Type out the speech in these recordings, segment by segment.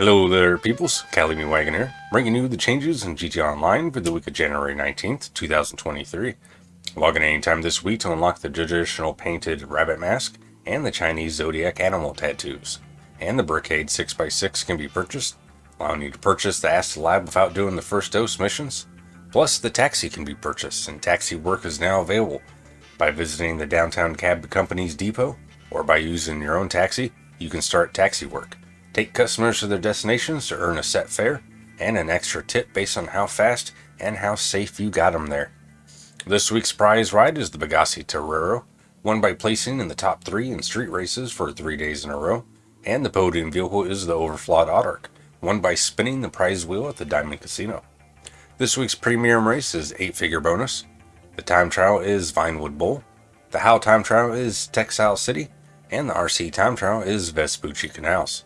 Hello there, peoples. Callimy Wagon here, bringing you the changes in GT Online for the week of January 19th, 2023. Log in anytime this week to unlock the traditional painted rabbit mask and the Chinese zodiac animal tattoos. And the Brickade 6x6 can be purchased, allowing you to purchase the Acid Lab without doing the first dose missions. Plus, the taxi can be purchased, and taxi work is now available by visiting the downtown cab company's depot, or by using your own taxi, you can start taxi work. Take customers to their destinations to earn a set fare and an extra tip based on how fast and how safe you got them there. This week's prize ride is the Pegassi Torero, won by placing in the top three in street races for three days in a row, and the podium vehicle is the Överflöd Autarch, won by spinning the prize wheel at the Diamond Casino. This week's premium race is 8-figure bonus, the time trial is Vinewood Bowl, the How time trial is Textile City, and the RC time trial is Vespucci Canals.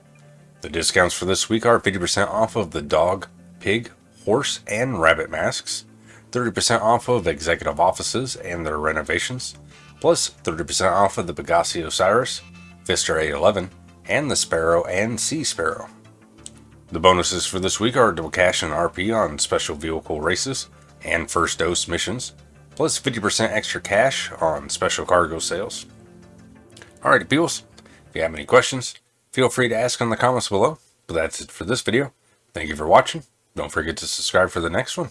The discounts for this week are 50% off of the dog, pig, horse, and rabbit masks, 30% off of executive offices and their renovations, plus 30% off of the Pegassi Osiris, Pfister 811, and the Sparrow and Sea Sparrow. The bonuses for this week are double cash and RP on special vehicle races and first dose missions, plus 50% extra cash on special cargo sales. Alright, peoples, if you have any questions, Feel free to ask in the comments below. But that's it for this video. Thank you for watching. Don't forget to subscribe for the next one.